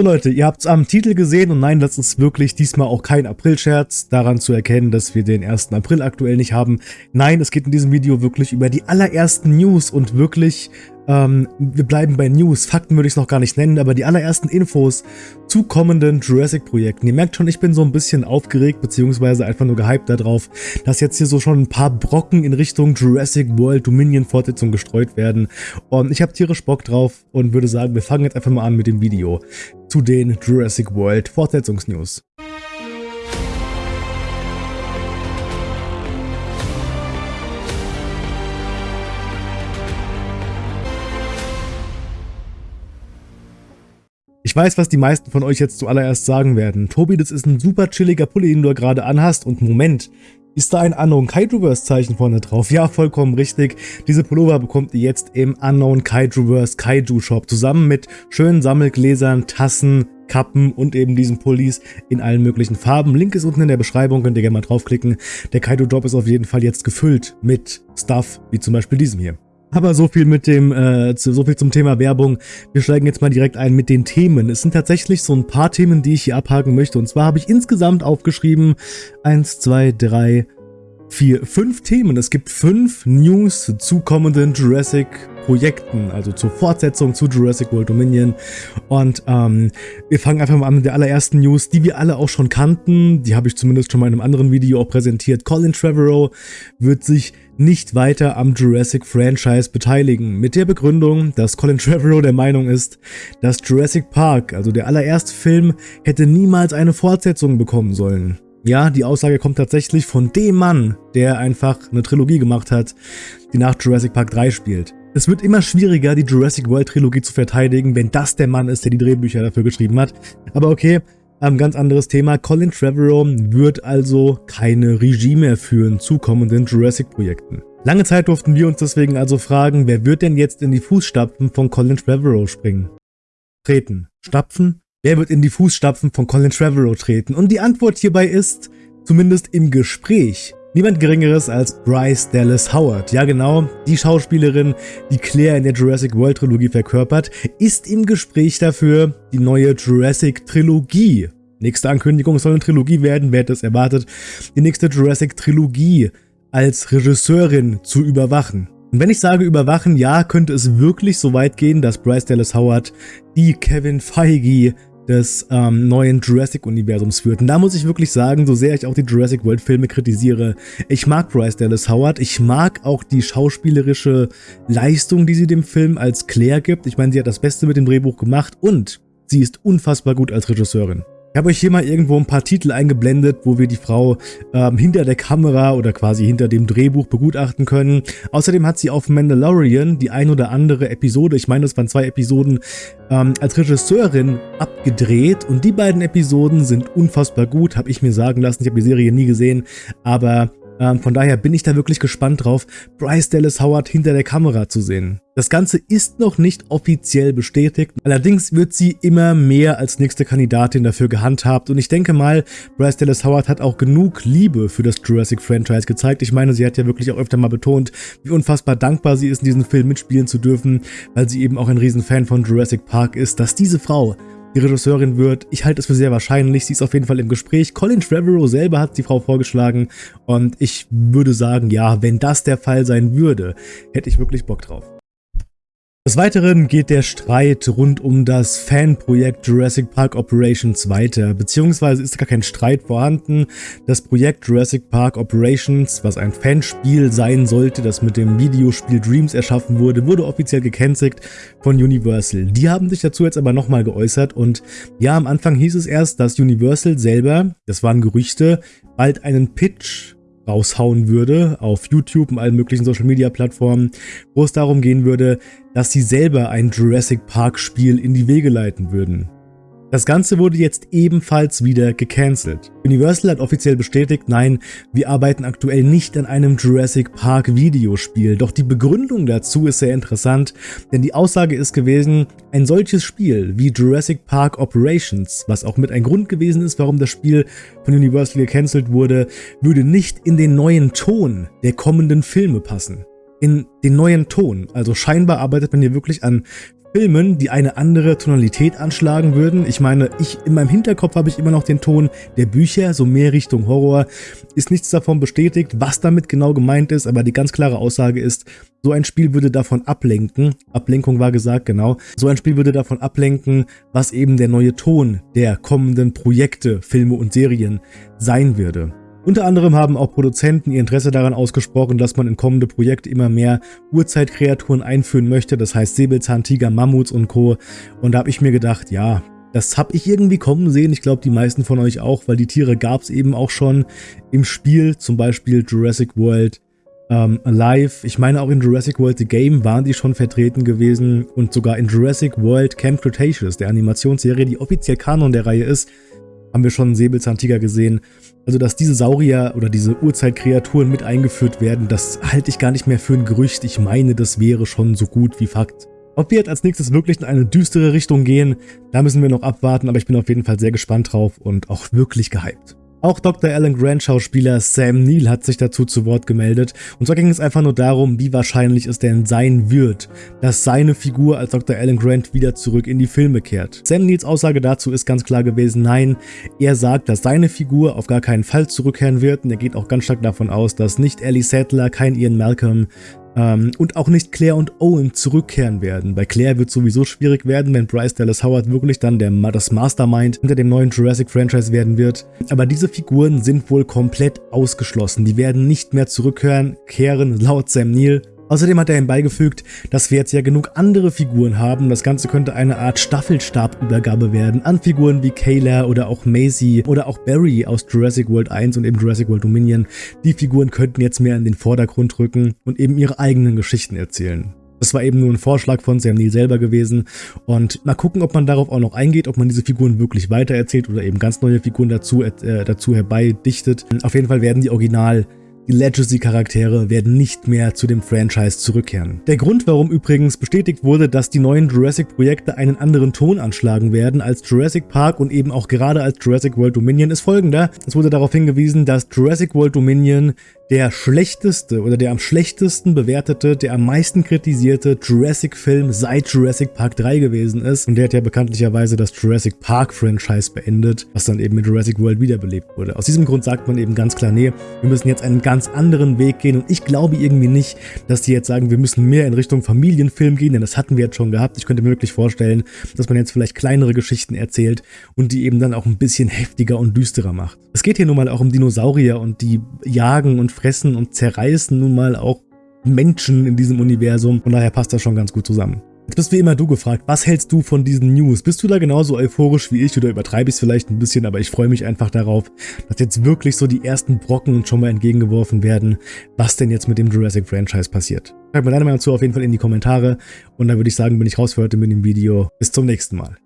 So Leute, ihr habt es am Titel gesehen und nein, das ist wirklich diesmal auch kein April-Scherz, daran zu erkennen, dass wir den 1. April aktuell nicht haben. Nein, es geht in diesem Video wirklich über die allerersten News und wirklich ähm, wir bleiben bei News, Fakten würde ich es noch gar nicht nennen, aber die allerersten Infos zu kommenden Jurassic-Projekten. Ihr merkt schon, ich bin so ein bisschen aufgeregt, beziehungsweise einfach nur gehypt darauf, dass jetzt hier so schon ein paar Brocken in Richtung Jurassic World Dominion Fortsetzung gestreut werden. Und ich habe tierisch Bock drauf und würde sagen, wir fangen jetzt einfach mal an mit dem Video zu den Jurassic World Fortsetzungsnews. Ich weiß, was die meisten von euch jetzt zuallererst sagen werden. Tobi, das ist ein super chilliger Pulli, den du gerade anhast. Und Moment, ist da ein Unknown Kaijuverse Zeichen vorne drauf? Ja, vollkommen richtig. Diese Pullover bekommt ihr jetzt im Unknown Kaijuverse Kaiju Shop. Zusammen mit schönen Sammelgläsern, Tassen, Kappen und eben diesen Pullis in allen möglichen Farben. Link ist unten in der Beschreibung, könnt ihr gerne mal draufklicken. Der Kaido Drop ist auf jeden Fall jetzt gefüllt mit Stuff, wie zum Beispiel diesem hier. Aber so viel mit dem, äh, so viel zum Thema Werbung. Wir steigen jetzt mal direkt ein mit den Themen. Es sind tatsächlich so ein paar Themen, die ich hier abhaken möchte. Und zwar habe ich insgesamt aufgeschrieben, eins, zwei, drei, vier, fünf Themen. Es gibt fünf News zu kommenden Jurassic Projekten, also zur Fortsetzung zu Jurassic World Dominion. Und ähm, wir fangen einfach mal an mit der allerersten News, die wir alle auch schon kannten. Die habe ich zumindest schon mal in einem anderen Video auch präsentiert. Colin Trevorrow wird sich nicht weiter am Jurassic Franchise beteiligen. Mit der Begründung, dass Colin Trevorrow der Meinung ist, dass Jurassic Park, also der allererste Film, hätte niemals eine Fortsetzung bekommen sollen. Ja, die Aussage kommt tatsächlich von dem Mann, der einfach eine Trilogie gemacht hat, die nach Jurassic Park 3 spielt. Es wird immer schwieriger, die Jurassic World Trilogie zu verteidigen, wenn das der Mann ist, der die Drehbücher dafür geschrieben hat. Aber okay, ein ganz anderes Thema. Colin Trevorrow wird also keine Regie mehr führen zu kommenden Jurassic-Projekten. Lange Zeit durften wir uns deswegen also fragen, wer wird denn jetzt in die Fußstapfen von Colin Trevorrow springen? Treten. Stapfen? Wer wird in die Fußstapfen von Colin Trevorrow treten? Und die Antwort hierbei ist, zumindest im Gespräch, Niemand geringeres als Bryce Dallas Howard. Ja genau, die Schauspielerin, die Claire in der Jurassic World Trilogie verkörpert, ist im Gespräch dafür, die neue Jurassic Trilogie. Nächste Ankündigung soll eine Trilogie werden, wer es erwartet, die nächste Jurassic Trilogie als Regisseurin zu überwachen. Und wenn ich sage überwachen, ja, könnte es wirklich so weit gehen, dass Bryce Dallas Howard die Kevin Feige des ähm, neuen Jurassic-Universums führt. Und da muss ich wirklich sagen, so sehr ich auch die Jurassic World-Filme kritisiere, ich mag Bryce Dallas Howard, ich mag auch die schauspielerische Leistung, die sie dem Film als Claire gibt. Ich meine, sie hat das Beste mit dem Drehbuch gemacht und sie ist unfassbar gut als Regisseurin. Ich habe euch hier mal irgendwo ein paar Titel eingeblendet, wo wir die Frau ähm, hinter der Kamera oder quasi hinter dem Drehbuch begutachten können. Außerdem hat sie auf Mandalorian die ein oder andere Episode, ich meine es waren zwei Episoden, ähm, als Regisseurin abgedreht und die beiden Episoden sind unfassbar gut, habe ich mir sagen lassen. Ich habe die Serie nie gesehen, aber ähm, von daher bin ich da wirklich gespannt drauf, Bryce Dallas Howard hinter der Kamera zu sehen. Das Ganze ist noch nicht offiziell bestätigt, allerdings wird sie immer mehr als nächste Kandidatin dafür gehandhabt und ich denke mal, Bryce Dallas Howard hat auch genug Liebe für das Jurassic Franchise gezeigt. Ich meine, sie hat ja wirklich auch öfter mal betont, wie unfassbar dankbar sie ist, in diesem Film mitspielen zu dürfen, weil sie eben auch ein Riesenfan von Jurassic Park ist, dass diese Frau die Regisseurin wird. Ich halte es für sehr wahrscheinlich. Sie ist auf jeden Fall im Gespräch. Colin Trevorrow selber hat die Frau vorgeschlagen. Und ich würde sagen, ja, wenn das der Fall sein würde, hätte ich wirklich Bock drauf. Des Weiteren geht der Streit rund um das Fanprojekt Jurassic Park Operations weiter, beziehungsweise ist gar kein Streit vorhanden. Das Projekt Jurassic Park Operations, was ein Fanspiel sein sollte, das mit dem Videospiel Dreams erschaffen wurde, wurde offiziell gekennzeichnet von Universal. Die haben sich dazu jetzt aber nochmal geäußert und ja, am Anfang hieß es erst, dass Universal selber, das waren Gerüchte, bald einen Pitch raushauen würde auf YouTube und allen möglichen Social Media Plattformen, wo es darum gehen würde, dass sie selber ein Jurassic Park Spiel in die Wege leiten würden. Das Ganze wurde jetzt ebenfalls wieder gecancelt. Universal hat offiziell bestätigt, nein, wir arbeiten aktuell nicht an einem Jurassic Park Videospiel. Doch die Begründung dazu ist sehr interessant, denn die Aussage ist gewesen, ein solches Spiel wie Jurassic Park Operations, was auch mit ein Grund gewesen ist, warum das Spiel von Universal gecancelt wurde, würde nicht in den neuen Ton der kommenden Filme passen in den neuen Ton. Also scheinbar arbeitet man hier wirklich an Filmen, die eine andere Tonalität anschlagen würden. Ich meine, ich in meinem Hinterkopf habe ich immer noch den Ton der Bücher, so mehr Richtung Horror. Ist nichts davon bestätigt, was damit genau gemeint ist, aber die ganz klare Aussage ist, so ein Spiel würde davon ablenken, Ablenkung war gesagt, genau, so ein Spiel würde davon ablenken, was eben der neue Ton der kommenden Projekte, Filme und Serien sein würde. Unter anderem haben auch Produzenten ihr Interesse daran ausgesprochen, dass man in kommende Projekte immer mehr Urzeitkreaturen einführen möchte, das heißt Säbelzahntiger, Mammuts und Co. Und da habe ich mir gedacht, ja, das habe ich irgendwie kommen sehen, ich glaube die meisten von euch auch, weil die Tiere gab es eben auch schon im Spiel, zum Beispiel Jurassic World ähm, Alive. Ich meine auch in Jurassic World The Game waren die schon vertreten gewesen und sogar in Jurassic World Camp Cretaceous, der Animationsserie, die offiziell Kanon der Reihe ist, haben wir schon einen Säbelzahntiger gesehen. Also, dass diese Saurier oder diese Urzeitkreaturen mit eingeführt werden, das halte ich gar nicht mehr für ein Gerücht. Ich meine, das wäre schon so gut wie Fakt. Ob wir jetzt als nächstes wirklich in eine düstere Richtung gehen, da müssen wir noch abwarten, aber ich bin auf jeden Fall sehr gespannt drauf und auch wirklich gehypt. Auch Dr. Alan Grant Schauspieler Sam Neill hat sich dazu zu Wort gemeldet und zwar ging es einfach nur darum, wie wahrscheinlich es denn sein wird, dass seine Figur als Dr. Alan Grant wieder zurück in die Filme kehrt. Sam Neills Aussage dazu ist ganz klar gewesen, nein, er sagt, dass seine Figur auf gar keinen Fall zurückkehren wird und er geht auch ganz stark davon aus, dass nicht Ellie Sattler, kein Ian Malcolm, ähm, und auch nicht Claire und Owen zurückkehren werden. Bei Claire wird sowieso schwierig werden, wenn Bryce Dallas Howard wirklich dann der, das Mastermind hinter dem neuen Jurassic-Franchise werden wird. Aber diese Figuren sind wohl komplett ausgeschlossen. Die werden nicht mehr zurückkehren, kehren, laut Sam Neill. Außerdem hat er ihm beigefügt, dass wir jetzt ja genug andere Figuren haben. Das Ganze könnte eine Art Staffelstabübergabe werden an Figuren wie Kayla oder auch Maisie oder auch Barry aus Jurassic World 1 und eben Jurassic World Dominion. Die Figuren könnten jetzt mehr in den Vordergrund rücken und eben ihre eigenen Geschichten erzählen. Das war eben nur ein Vorschlag von Sam Neill selber gewesen und mal gucken, ob man darauf auch noch eingeht, ob man diese Figuren wirklich weitererzählt oder eben ganz neue Figuren dazu, äh, dazu herbeidichtet. Auf jeden Fall werden die Original Legacy-Charaktere werden nicht mehr zu dem Franchise zurückkehren. Der Grund, warum übrigens bestätigt wurde, dass die neuen Jurassic-Projekte einen anderen Ton anschlagen werden als Jurassic Park und eben auch gerade als Jurassic World Dominion, ist folgender. Es wurde darauf hingewiesen, dass Jurassic World Dominion der schlechteste oder der am schlechtesten bewertete, der am meisten kritisierte Jurassic-Film seit Jurassic Park 3 gewesen ist. Und der hat ja bekanntlicherweise das Jurassic Park-Franchise beendet, was dann eben mit Jurassic World wiederbelebt wurde. Aus diesem Grund sagt man eben ganz klar, nee, wir müssen jetzt einen ganz anderen Weg gehen. Und ich glaube irgendwie nicht, dass die jetzt sagen, wir müssen mehr in Richtung Familienfilm gehen, denn das hatten wir jetzt schon gehabt. Ich könnte mir wirklich vorstellen, dass man jetzt vielleicht kleinere Geschichten erzählt und die eben dann auch ein bisschen heftiger und düsterer macht. Es geht hier nun mal auch um Dinosaurier und die jagen und fressen und zerreißen nun mal auch Menschen in diesem Universum. Von daher passt das schon ganz gut zusammen. Jetzt bist wie immer du gefragt, was hältst du von diesen News? Bist du da genauso euphorisch wie ich oder übertreibe ich es vielleicht ein bisschen, aber ich freue mich einfach darauf, dass jetzt wirklich so die ersten Brocken schon mal entgegengeworfen werden, was denn jetzt mit dem Jurassic Franchise passiert. Schreib mir deine Meinung zu auf jeden Fall in die Kommentare und dann würde ich sagen, bin ich raus für heute mit dem Video. Bis zum nächsten Mal.